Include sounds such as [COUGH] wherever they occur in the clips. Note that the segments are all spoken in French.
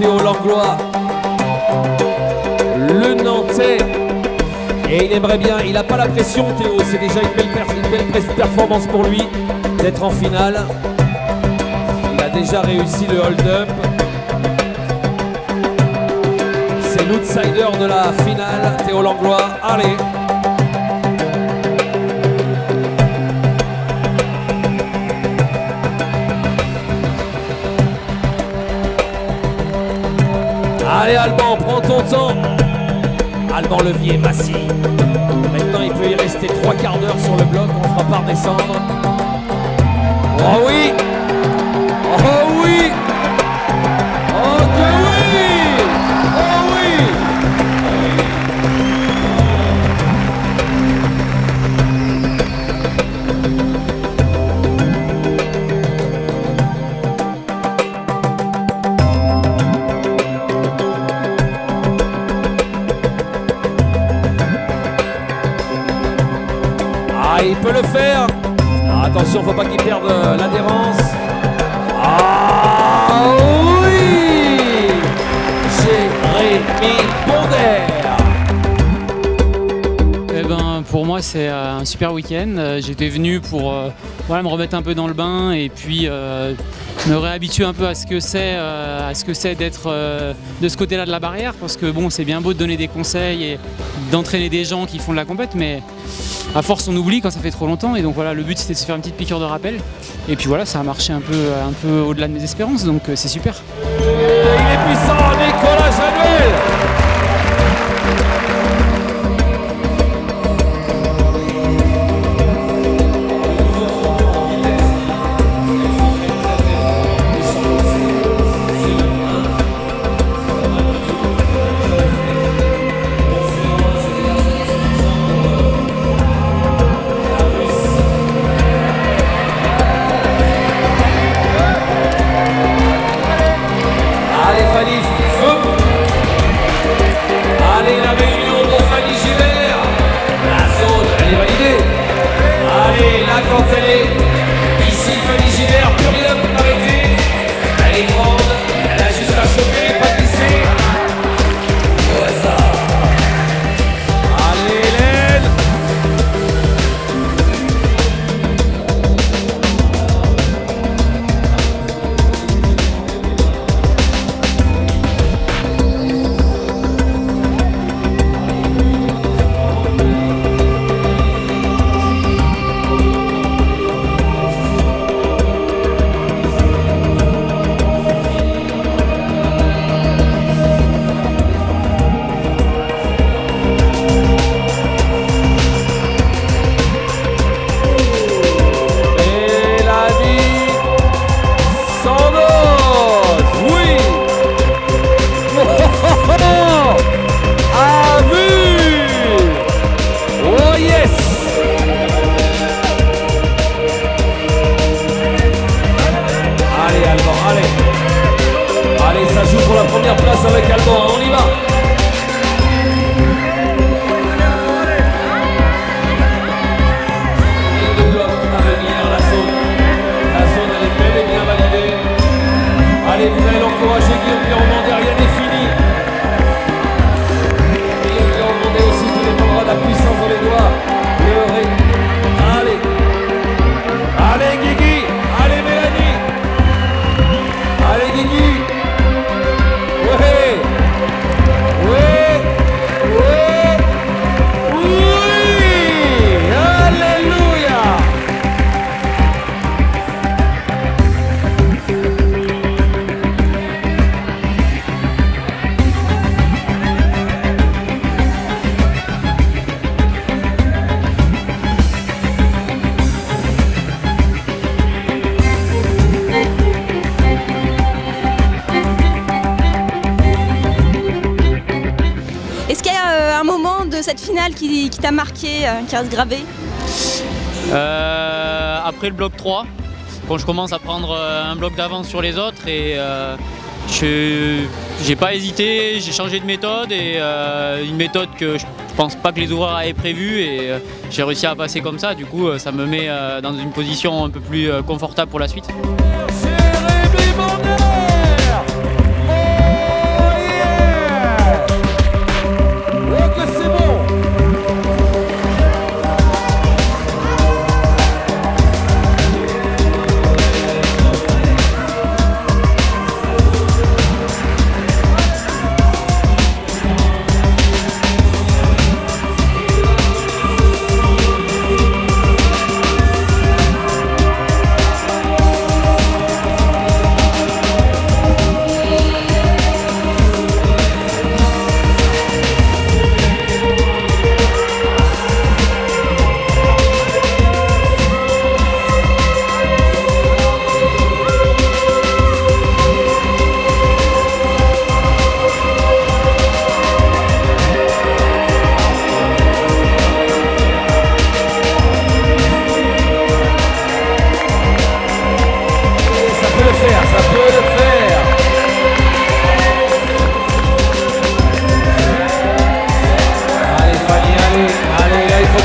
Théo Langlois, le Nantais. Et il aimerait bien, il n'a pas la pression Théo, c'est déjà une belle, une belle performance pour lui d'être en finale. Il a déjà réussi le hold-up. C'est l'outsider de la finale, Théo Langlois. Allez Allez Alban, prends ton temps. Alban Levier, Massy. Maintenant il peut y rester trois quarts d'heure sur le bloc, on ne fera pas redescendre. Oh oui Oh oui Oh que oui Oh oui le faire. Ah, attention, faut pas qu'il perde euh, l'adhérence. Ah oui Jérémy Bonder. Eh ben, pour moi, c'est euh, un super week-end. Euh, J'étais venu pour voilà, me remettre un peu dans le bain et puis me réhabituer un peu à ce que c'est à ce que c'est d'être de ce côté-là de la barrière. Parce que bon, c'est bien beau de donner des conseils et d'entraîner des gens qui font de la compète, mais à force, on oublie quand ça fait trop longtemps. Et donc voilà, le but c'était de se faire une petite piqûre de rappel. Et puis voilà, ça a marché un peu, un peu au-delà de mes espérances, donc euh, c'est super. Qui, qui t'a marqué, euh, qui reste gravé Euh, après le bloc 3, quand je commence à prendre euh, un bloc d'avance sur les autres et je j'ai pas hésité, j'ai changé de méthode et une méthode que je pense pas que les ouvreurs avaient prévue et j'ai réussi à passer comme ça. Du coup, ça me met dans une position un peu plus confortable pour la suite.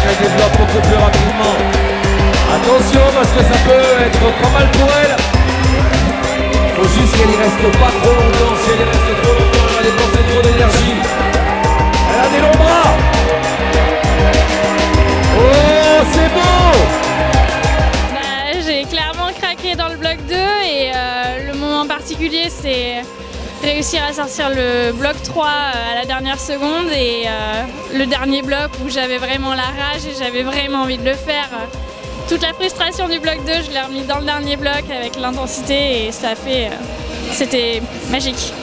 qu'elle développe plus rapidement. Attention parce que ça peut être pas mal pour elle. Faut juste qu'elle y reste pas trop longtemps. Si elle reste trop longtemps, elle va dépenser trop d'énergie. Elle a des longs bras. Oh, c'est bon bah, J'ai clairement craqué dans le bloc 2 et euh, le moment particulier, c'est réussir à sortir le bloc 3 à la dernière seconde et euh, le dernier bloc où j'avais vraiment la rage et j'avais vraiment envie de le faire. Toute la frustration du bloc 2, je l'ai remis dans le dernier bloc avec l'intensité et ça a fait... euh, C'était magique.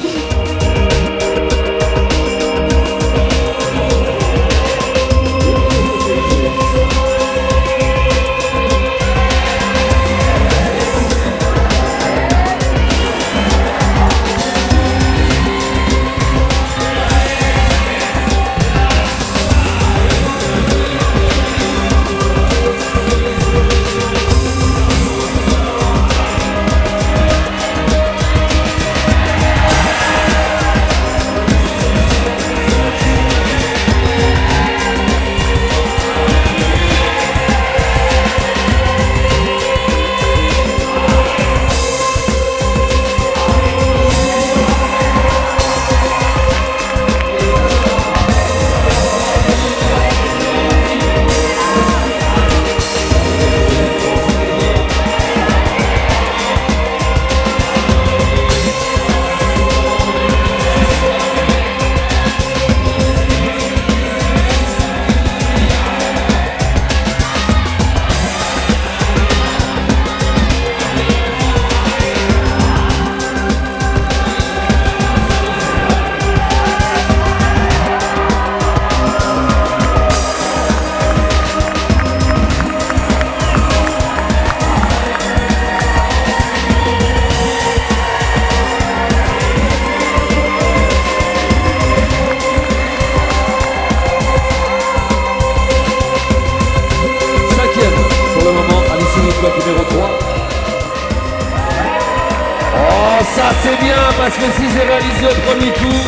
Premier coup,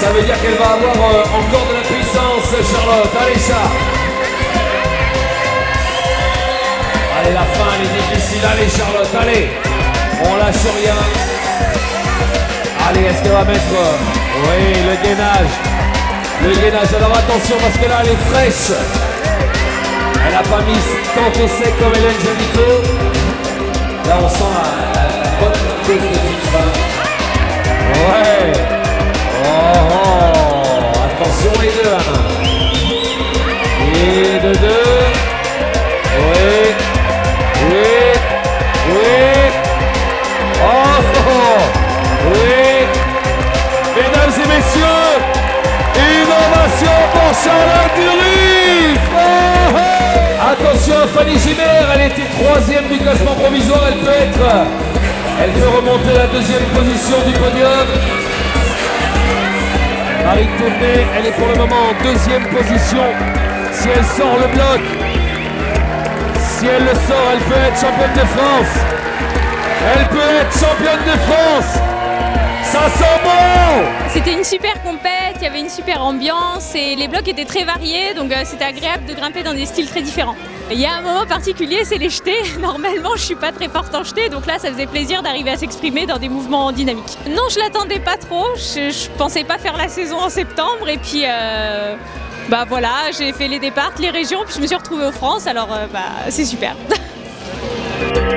ça veut dire qu'elle va avoir euh, encore de la puissance, Charlotte. Allez, ça. Allez, la fin, elle est difficile. Allez, Charlotte, allez. On lâche rien. Allez, est-ce qu'elle va mettre euh, Oui, le gainage. Le gainage. Alors attention parce que là, elle est fraîche. Elle n'a pas mis tant au sec comme Hélène Jolico. Là, on sent la, Oh, oh. Attention les deux. Et de deux. Oui. Oui. Oui. Oh, oh. Oui. Mesdames et messieurs, innovation pour Charlotte Durif. Attention Fanny Gimère, elle était troisième du classement provisoire, elle peut être, elle peut remonter la deuxième position du podium. Marie Tourné, elle est pour le moment en deuxième position. Si elle sort le bloc, si elle le sort, elle peut être championne de France. Elle peut être championne de France. Ça sent bon C'était une super compète, il y avait une super ambiance et les blocs étaient très variés, donc euh, c'était agréable de grimper dans des styles très différents. Il y a un moment particulier, c'est les jetés. [LAUGHS] Normalement, je suis pas très forte en jetés, donc là, ça faisait plaisir d'arriver à s'exprimer dans des mouvements dynamiques. Non, je l'attendais pas trop. Je, je pensais pas faire la saison en septembre, et puis. euh, bah voilà, j'ai fait les départs, les régions, puis je me suis retrouvée aux France, alors euh, bah c'est super. [LAUGHS]